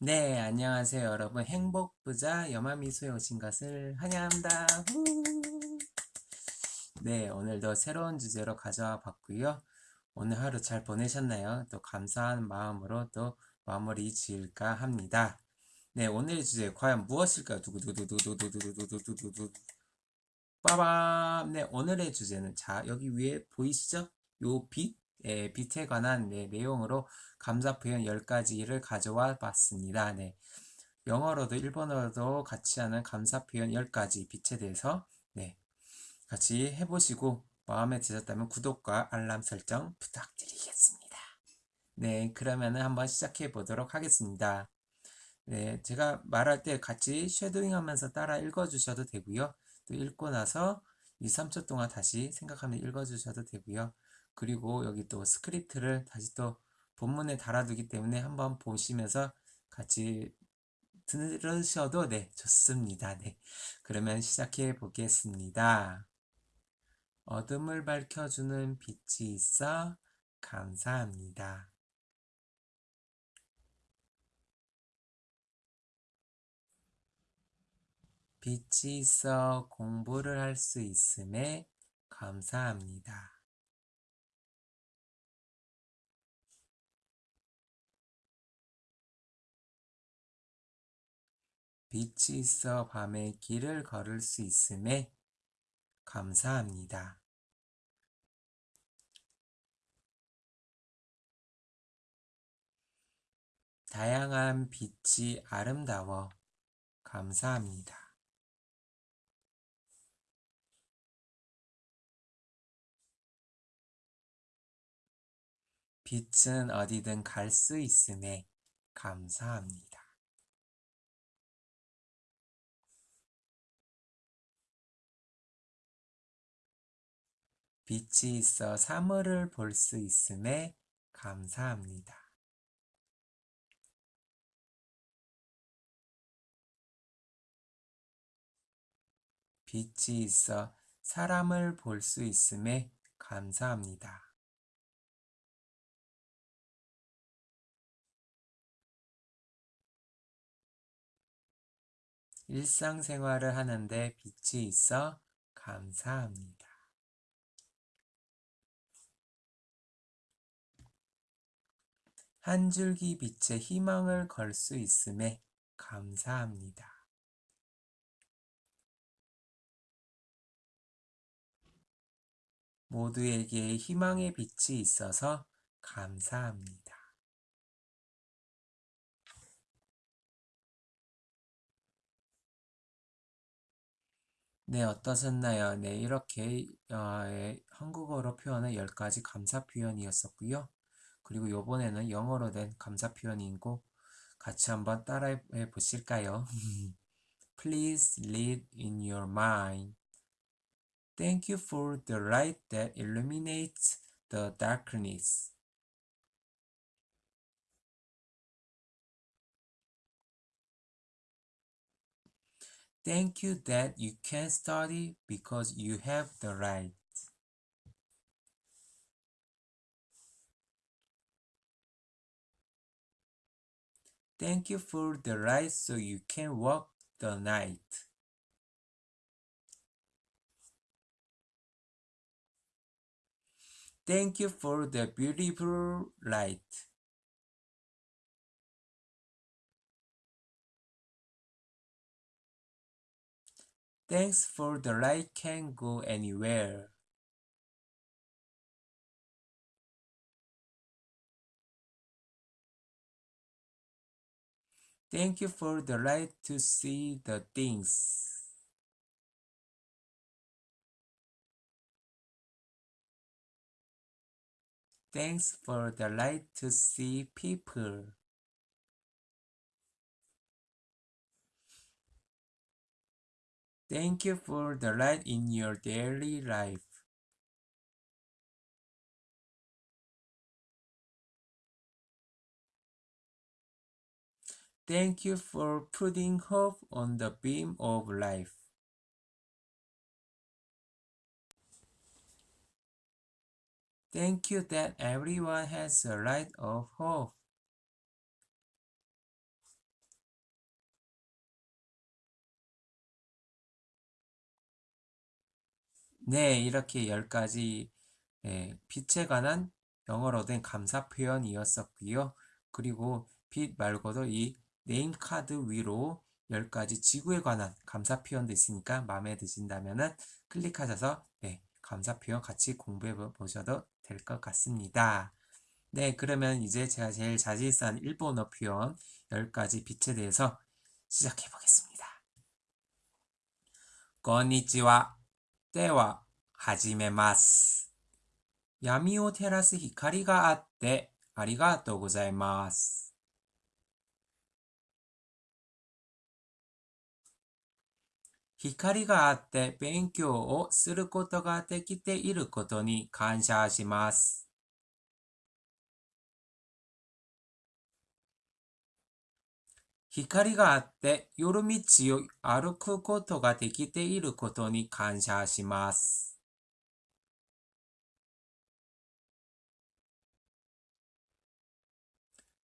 네, 안녕하세요 여러분. 행복부자 여마미소에 오신 것을 환영합니다. 네, 오늘도 새로운 주제로 가져와 봤고요. 오늘 하루 잘 보내셨나요? 또 감사한 마음으로 또 마무리 지을까 합니다. 네, 오늘의 주제 과연 무엇일까요? 두구두구두구두구두구두구두구 빠밤! 네, 오늘의 주제는 자, 여기 위에 보이시죠? 요 빛, 예, 빛에 관한 네, 내용으로 감사 표현 10가지를 가져와 봤습니다. 네. 영어로도 일본어로도 같이 하는 감사 표현 10가지 빛에 대해서 네. 같이 해보시고 마음에 드셨다면 구독과 알람 설정 부탁드리겠습니다. 네, 그러면은 한번 시작해 보도록 하겠습니다. 네, 제가 말할 때 같이 쉐도잉 하면서 따라 읽어 주셔도 되고요. 또 읽고 나서 2, 3초 동안 다시 생각하면 읽어 주셔도 되고요. 그리고 여기 또 스크립트를 다시 또 본문에 달아두기 때문에 한번 보시면서 같이 들으셔도 네, 좋습니다. 네. 그러면 시작해 보겠습니다. 어둠을 밝혀주는 빛이 있어 감사합니다. 빛이 있어 공부를 할 수 있음에 감사합니다. 빛이 있어 밤에 길을 걸을 수 있음에 감사합니다. 다양한 빛이 아름다워 감사합니다. 빛은 어디든 갈 수 있음에 감사합니다. 빛이 있어 사물을 볼 수 있음에 감사합니다. 빛이 있어 사람을 볼 수 있음에 감사합니다. 일상생활을 하는데 빛이 있어 감사합니다. 한 줄기 빛에 희망을 걸 수 있음에 감사합니다. 모두에게 희망의 빛이 있어서 감사합니다. 네, 어떠셨나요? 네, 이렇게 어, 예, 한국어로 표현한 10가지 감사 표현이었었고요. 그리고 요번에는 영어로 된 감사 표현이고 같이 한번 따라해 보실까요? Please lead in your mind. Thank you for the light that illuminates the darkness. Thank you that you can study because you have the right. Thank you for the light so you can walk the night. Thank you for the beautiful light. Thanks for the light can go anywhere. Thank you for the light to see the things. Thanks for the light to see people. Thank you for the light in your daily life. Thank you for putting hope on the beam of life. Thank you that everyone has a light of hope. 네, 이렇게 10가지 네, 빛에 관한 영어로 된 감사 표현이었었고요. 그리고 빛 말고도 이 네임카드 위로 10가지 지구에 관한 감사 표현도 있으니까 마음에 드신다면 클릭하셔서 네, 감사 표현 같이 공부해 보셔도 될 것 같습니다. 네, 그러면 이제 제가 제일 자신 있어 하는 일본어 표현 10가지 빛에 대해서 시작해 보겠습니다. こんにちは。では、始めます。闇を照らす光があってありがとうございます。 光があって勉強をすることができていることに感謝します。光があって夜道を歩くことができていることに感謝します。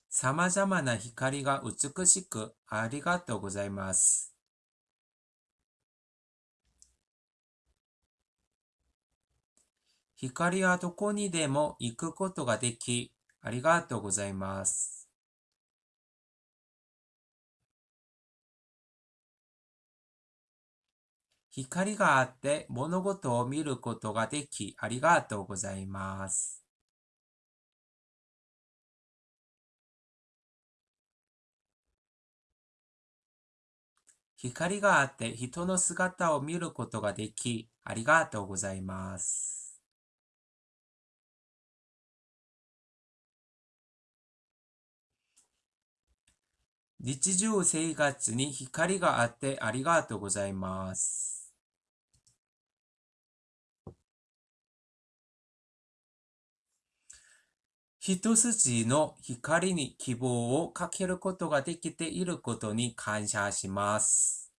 様々な光が美しくありがとうございます。光はどこにでも行くことができ、ありがとうございます。光があって物事を見ることができ、ありがとうございます。光があって人の姿を見ることができ、ありがとうございます。日常生活に光があってありがとうございます。一筋の光に希望をかけることができていることに感謝します。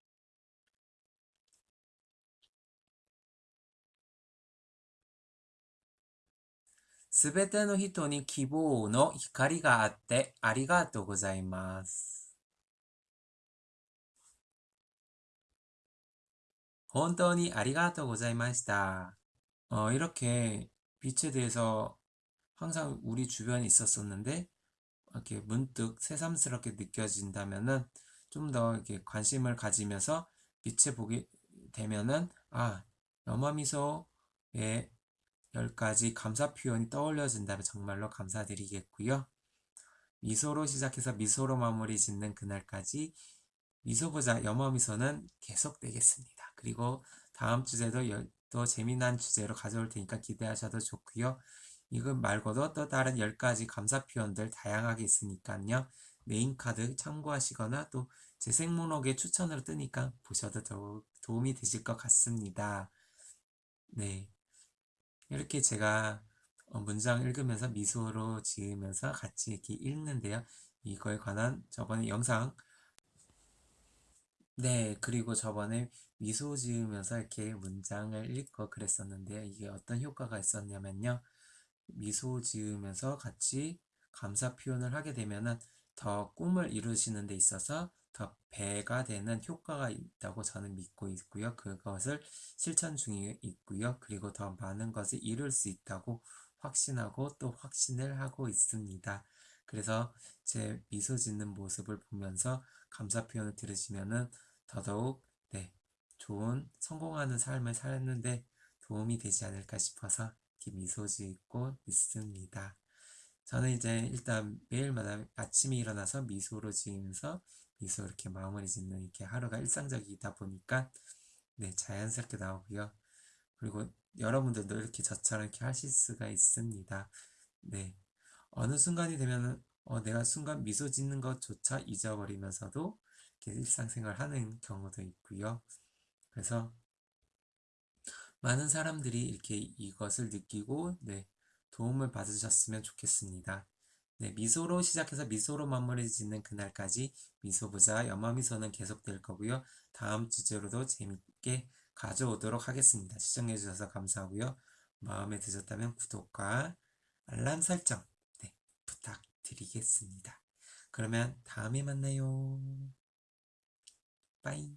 すべての人に希望の光があってありがとうございます。 혼돈이 아리가토 고자이마시다. 어, 이렇게 빛에 대해서 항상 우리 주변에 있었었는데 이렇게 문득 새삼스럽게 느껴진다면은 좀 더 이렇게 관심을 가지면서 빛에 보게 되면은 아 염화미소의 10가지 감사 표현이 떠올려진다면 정말로 감사드리겠고요. 미소로 시작해서 미소로 마무리 짓는 그날까지 미소보자 염화미소는 계속되겠습니다. 그리고 다음 주제도 또 재미난 주제로 가져올 테니까 기대하셔도 좋고요. 이것 말고도 또 다른 10가지 감사 표현들 다양하게 있으니까요. main card 참고하시거나 또 재생 목록에 추천으로 뜨니까 보셔도 더욱 도움이 되실 것 같습니다. 네. 이렇게 제가 어, 문장 읽으면서 미소로 지으면서 같이 이렇게 읽는데요. 이거에 관한 저번에 영상 네, 그리고 저번에 미소 지으면서 이렇게 문장을 읽고 그랬었는데요. 이게 어떤 효과가 있었냐면요. 미소 지으면서 같이 감사 표현을 하게 되면은 더 꿈을 이루시는 데 있어서 더 배가 되는 효과가 있다고 저는 믿고 있고요. 그것을 실천 중에 있고요. 그리고 더 많은 것을 이룰 수 있다고 확신하고 또 확신을 하고 있습니다. 그래서 제 미소 짓는 모습을 보면서 감사 표현을 들으시면은 더더욱 네, 좋은 성공하는 삶을 살았는데 도움이 되지 않을까 싶어서 미소 짓고 있습니다. 저는 이제 일단 매일마다 아침에 일어나서 미소로 지으면서 미소 이렇게 마무리 짓는 이렇게 하루가 일상적이다 보니까 네, 자연스럽게 나오고요. 그리고 여러분들도 이렇게 저처럼 이렇게 하실 수가 있습니다. 네. 어느 순간이 되면 어, 내가 순간 미소 짓는 것조차 잊어버리면서도 이렇게 일상생활 하는 경우도 있고요. 그래서 많은 사람들이 이렇게 이것을 느끼고 네, 도움을 받으셨으면 좋겠습니다. 네, 미소로 시작해서 미소로 마무리 짓는 그날까지 미소부자 염화미소는 계속될 거고요. 다음 주제로도 재밌게 가져오도록 하겠습니다. 시청해 주셔서 감사하고요. 마음에 드셨다면 구독과 알람 설정 네, 부탁드리겠습니다. 그러면 다음에 만나요. 빠이